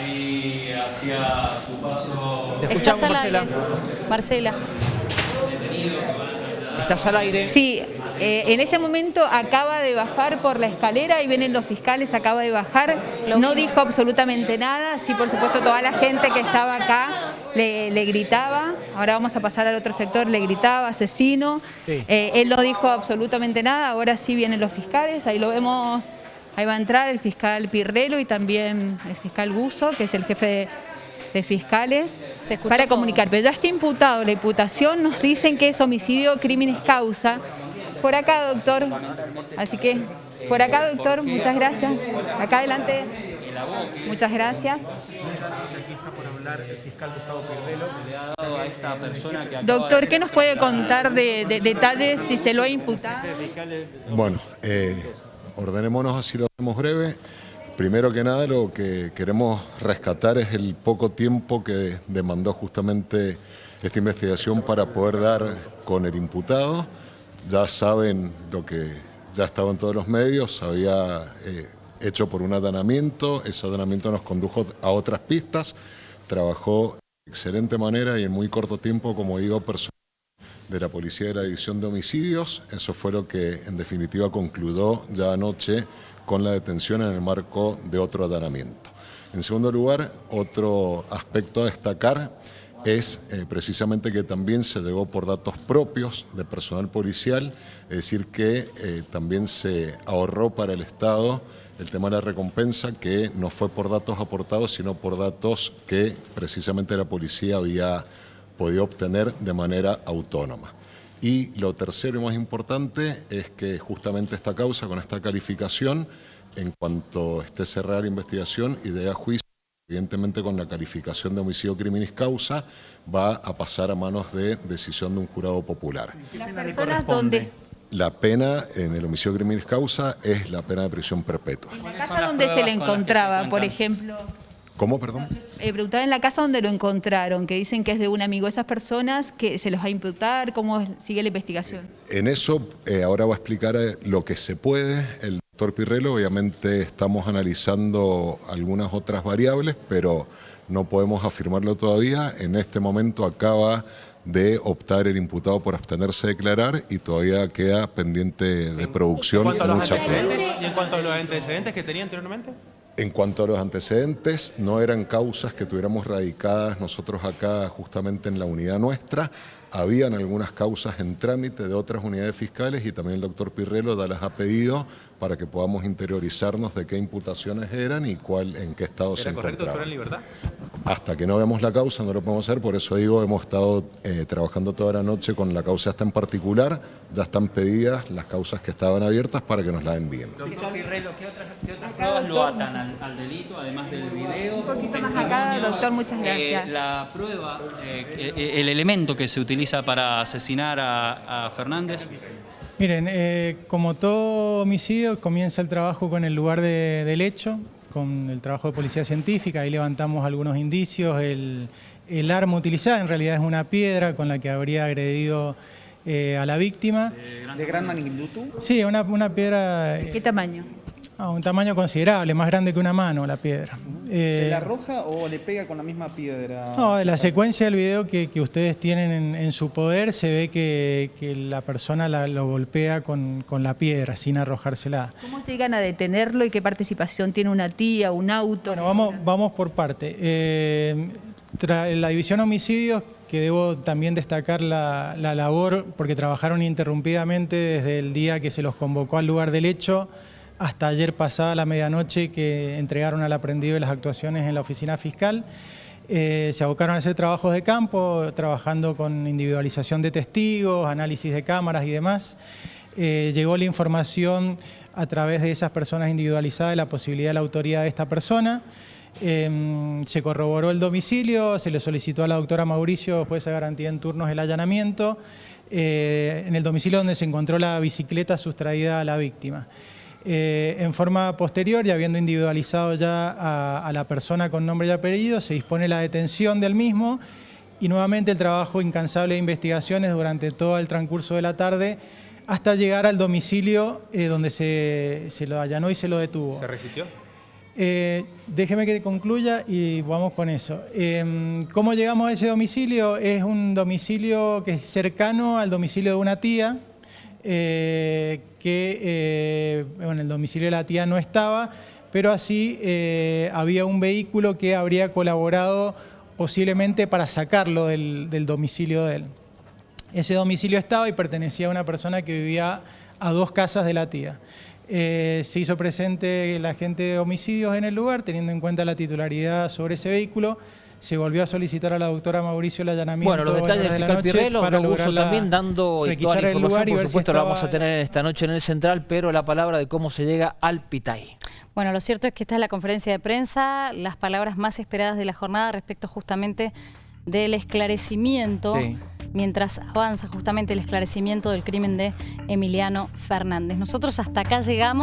ahí hacía su paso. Te escuchamos, Marcela. Marcela. Estás al aire. Sí, eh, en este momento acaba de bajar por la escalera y vienen los fiscales, acaba de bajar, no dijo absolutamente nada, sí por supuesto toda la gente que estaba acá le, le gritaba, ahora vamos a pasar al otro sector, le gritaba asesino, Sí. Eh, él no dijo absolutamente nada, ahora sí vienen los fiscales, ahí lo vemos, ahí va a entrar el fiscal Pirrelo y también el fiscal Buzo, que es el jefe de, de fiscales, para todo. comunicar. Pero ya está imputado, la imputación nos dicen que es homicidio, crímenes causa. Por acá, doctor. Así que, por acá, doctor, muchas gracias. Acá adelante. Muchas gracias. Doctor, ¿qué nos puede contar de, de detalles si se lo ha imputado? Bueno, eh, ordenémonos así lo hacemos breve. Primero que nada, lo que queremos rescatar es el poco tiempo que demandó justamente esta investigación para poder dar con el imputado. Ya saben lo que ya estaba en todos los medios, había eh, hecho por un allanamiento, ese allanamiento nos condujo a otras pistas, trabajó de excelente manera y en muy corto tiempo, como digo, personal de la Policía de la División de Homicidios. Eso fue lo que en definitiva concluyó ya anoche con la detención en el marco de otro allanamiento. En segundo lugar, otro aspecto a destacar es eh, precisamente que también se llegó por datos propios de personal policial, es decir, que eh, también se ahorró para el Estado el tema de la recompensa, que no fue por datos aportados, sino por datos que precisamente la policía había podido obtener de manera autónoma. Y lo tercero y más importante es que justamente esta causa, con esta calificación, en cuanto esté cerrada la investigación y de a juicio, evidentemente con la calificación de homicidio criminis causa, va a pasar a manos de decisión de un jurado popular. Las personas donde, La pena en el homicidio criminis causa es la pena de prisión perpetua. en la ¿Cuáles son casa donde se le se encontraba, por ejemplo, ¿Cómo, perdón? eh, preguntaba en la casa donde lo encontraron, que dicen que es de un amigo. Esas personas que se los va a imputar, ¿cómo sigue la investigación? En eso eh, ahora va a explicar eh, lo que se puede el doctor Pirrelo. Obviamente estamos analizando algunas otras variables, pero no podemos afirmarlo todavía. En este momento acaba de optar el imputado por abstenerse de declarar y todavía queda pendiente de producción En cuanto a los mucha prueba. antecedentes, y en cuanto a los antecedentes que tenía anteriormente. En cuanto a los antecedentes, no eran causas que tuviéramos radicadas nosotros acá justamente en la unidad nuestra. Habían algunas causas en trámite de otras unidades fiscales y también el doctor Pirrelo ya las ha pedido para que podamos interiorizarnos de qué imputaciones eran y cuál, en qué estado se ¿Era correcto encontraban. en libertad? Hasta que no veamos la causa no lo podemos hacer, por eso digo, hemos estado eh, trabajando toda la noche con la causa esta en particular, ya están pedidas las causas que estaban abiertas para que nos la envíen. Doctor Pirrelo, ¿qué otras, qué otras pruebas lo atan al, al delito, además del video? Un poquito más acá, doctor, muchas Eh, gracias. la prueba, eh, eh, el elemento que se utiliza para asesinar a, a Fernández, Miren, eh, como todo homicidio, comienza el trabajo con el lugar de- del hecho, con el trabajo de policía científica, ahí levantamos algunos indicios, el, el arma utilizada en realidad es una piedra con la que habría agredido eh, a la víctima. ¿De gran magnitud? Sí, una, una piedra, eh, ¿Qué tamaño? a un tamaño considerable, más grande que una mano la piedra. ¿Se Eh, la arroja o le pega con la misma piedra? No, de la secuencia del video que, que ustedes tienen en, en su poder se ve que, que la persona la- lo golpea con, con la piedra sin arrojársela. ¿Cómo llegan a detenerlo y qué participación tiene una tía, un auto? Bueno, vamos, vamos por parte. Eh, la división homicidios, que debo también destacar la, la labor, porque trabajaron ininterrumpidamente desde el día que se los convocó al lugar del hecho hasta ayer pasada la medianoche que entregaron al aprendido las actuaciones en la oficina fiscal. Eh, se abocaron a hacer trabajos de campo, trabajando con individualización de testigos, análisis de cámaras y demás. Eh, llegó la información a través de esas personas individualizadas de la posibilidad de la autoría de esta persona. Eh, se corroboró el domicilio, se le solicitó a la doctora Mauricio, jueza de garantía en turnos, el allanamiento, en el domicilio donde se encontró la bicicleta sustraída a la víctima. Eh, en forma posterior, y habiendo individualizado ya a, a la persona con nombre y apellido, se dispone la detención del mismo y nuevamente el trabajo incansable de investigaciones durante todo el transcurso de la tarde hasta llegar al domicilio eh, donde se, se lo allanó y se lo detuvo. ¿Se resistió? Eh, déjeme que concluya y vamos con eso. Eh, ¿Cómo llegamos a ese domicilio? Es un domicilio que es cercano al domicilio de una tía, eh, que eh, el domicilio de la tía no estaba, pero así eh, había un vehículo que habría colaborado posiblemente para sacarlo del, domicilio de él. Ese domicilio estaba y pertenecía a una persona que vivía a dos casas de la tía. Se hizo presente el agente de homicidios en el lugar, teniendo en cuenta la titularidad sobre ese vehículo. Se volvió a solicitar a la doctora Mauricio el allanamiento. Bueno, los detalles del de fiscal noche Pirrelo, para también dando y toda la información, lugar y por si supuesto la vamos a tener esta noche en el Central, pero la palabra de cómo se llega al Pitay. Bueno, lo cierto es que esta es la conferencia de prensa, las palabras más esperadas de la jornada respecto justamente del esclarecimiento, Sí. mientras avanza justamente el esclarecimiento del crimen de Emiliano Fernández. Nosotros hasta acá llegamos.